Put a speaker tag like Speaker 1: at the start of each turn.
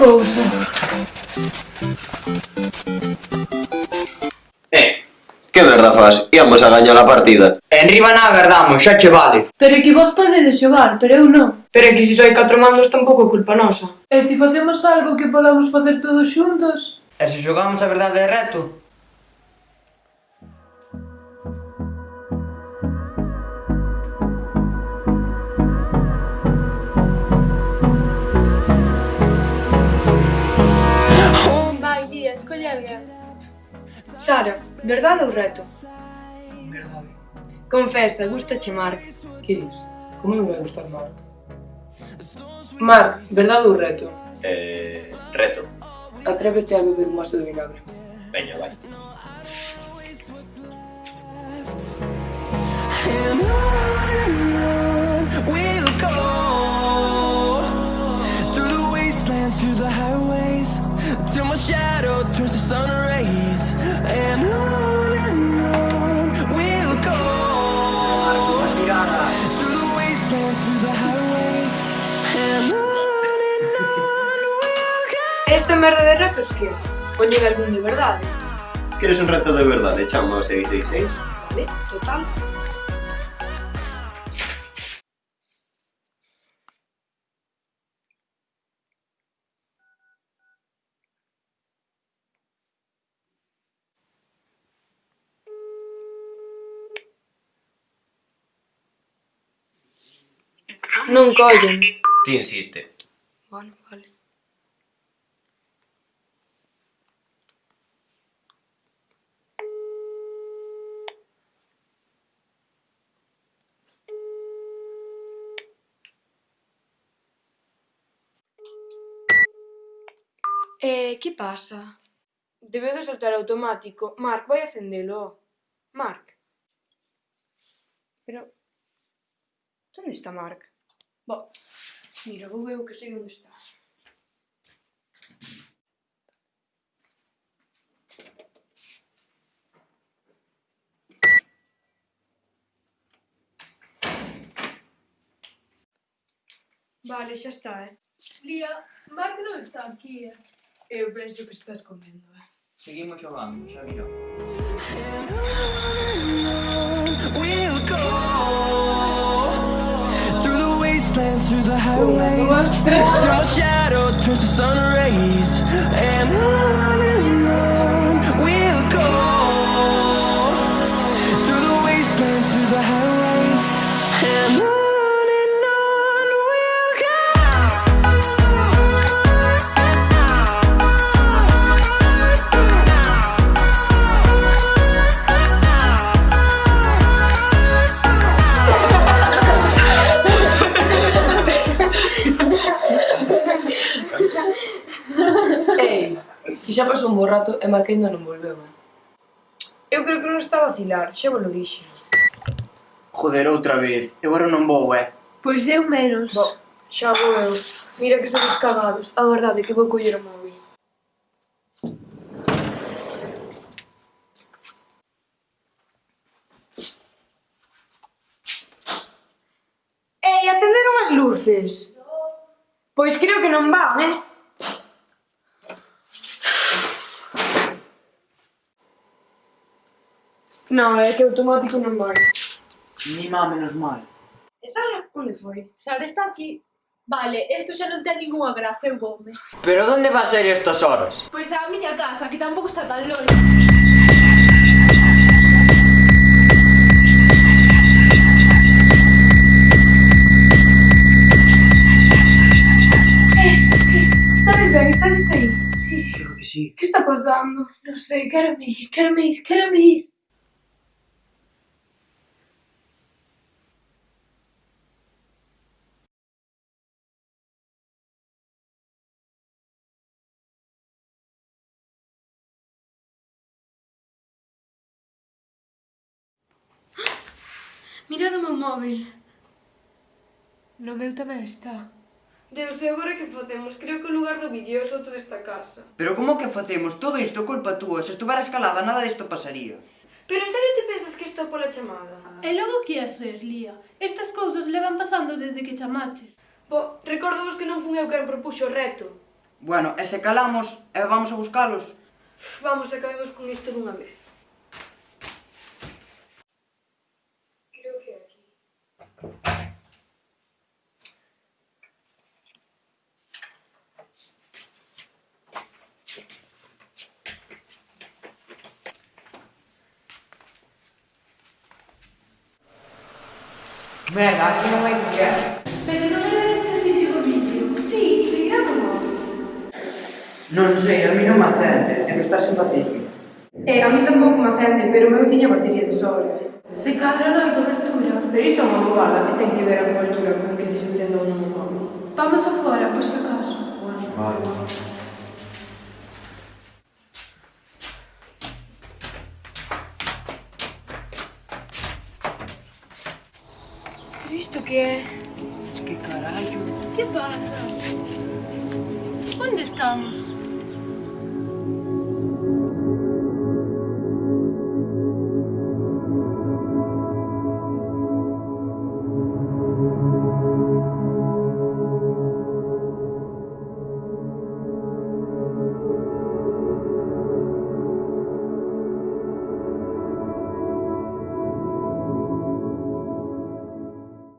Speaker 1: cousa. Eh, que merda faz? Íamos a gañar a partida.
Speaker 2: En Ribaná agardamos, xa che vale.
Speaker 3: Pero que vos podedes xogar, pero eu non.
Speaker 4: Pero que se só hai catro mandos tampouco é culpa nosa.
Speaker 3: E se facemos algo que podamos facer todos xuntos?
Speaker 2: E se xogamos a verdade de reto,
Speaker 4: Sara, verdade ou reto?
Speaker 5: Verdade.
Speaker 4: Confesa, gustache Marc.
Speaker 5: Que dis? Como non vai gustar Marc? Marc, verdade ou reto?
Speaker 1: Eh, reto.
Speaker 5: Atrévete a beber un vaso de vinagre.
Speaker 1: Veña, vai.
Speaker 4: Merda de retos que? Poñen algún de verdade.
Speaker 1: Queres un reto de verdade? Chama ao 666.
Speaker 4: Vale, total. Non collen.
Speaker 1: Ti insiste.
Speaker 4: Bueno, vale. E que pasa? Debeu de soltar automático. Marc, vai acendelo, ó. Marc. Pero... Onde está Marc? Bo, mira, vou eu que sei onde está. Vale, xa está, eh.
Speaker 3: Lía, Marc non está aquí, eh.
Speaker 4: Eu penso que está escondendo, eh?
Speaker 2: Seguimos xogando, xa virá.
Speaker 6: We'll go through the wastelands, through the highways, till my shadow turns to sun rays,
Speaker 5: Ti xa pasou un bo rato e Marc ainda non volveu, eh?
Speaker 4: Eu creo que non está a vacilar, xa vos lo dixen.
Speaker 2: Joder, outra vez. Eu agora non vou, eh?
Speaker 3: Pois eu menos.
Speaker 4: Bo, xa vou eu. Mira que estamos cagados. A verdade que vou coller o móvil. Ei, acenderon as luces. Pois creo que non van, eh? Non, é que automático non vai.
Speaker 2: Ni má menos mal.
Speaker 4: E Sara? Onde foi?
Speaker 3: Sara está aquí. Vale, isto xa non ten ninguna gracia, eu voume.
Speaker 2: Pero onde va a ser estas horas?
Speaker 3: Pois a miña casa, que tampouco está tan longe.
Speaker 4: ben, estades aí? Sí.
Speaker 2: Creo que sí.
Speaker 4: Que está pasando?
Speaker 3: Non sei, quero me ir, quero me ir, quero me ir.
Speaker 4: Mirad o meu móvil.
Speaker 3: No meu tamén está.
Speaker 4: Deus, e agora que facemos? Creo que o lugar do vídeo é o soto desta casa.
Speaker 2: Pero como que facemos? Todo isto é culpa túa. Se estuvera escalada, nada disto pasaría.
Speaker 4: Pero en serio te pensas que isto é pola chamada?
Speaker 3: E logo que é ser, Lía? Estas cousas levan pasando desde que chamaches.
Speaker 4: Bo, recordo vos que non fun eu quen propuxo o reto.
Speaker 2: Bueno, e se calamos, e vamos a buscalos?
Speaker 4: Vamos, acabemos con isto dunha vez.
Speaker 2: Merda, che non è che
Speaker 3: Per non avere il sentito video, sì, seguiamo noi.
Speaker 2: Non sei, a me non mi accende, e mi sta simpatico.
Speaker 4: batteria. Eh, a me tampoco mi accende, però me lo tiene a batteria di sole.
Speaker 3: Se cadrà la copertura. Per
Speaker 4: io sono lo vale, che tem che avere la copertura, comunque ti sentendo un uomo. Vamo a
Speaker 3: fuori, a questo caso. Vai.
Speaker 7: vai. ¿Esto qué? es?
Speaker 2: ¿Qué carajo?
Speaker 3: ¿Qué pasa? ¿Dónde estamos?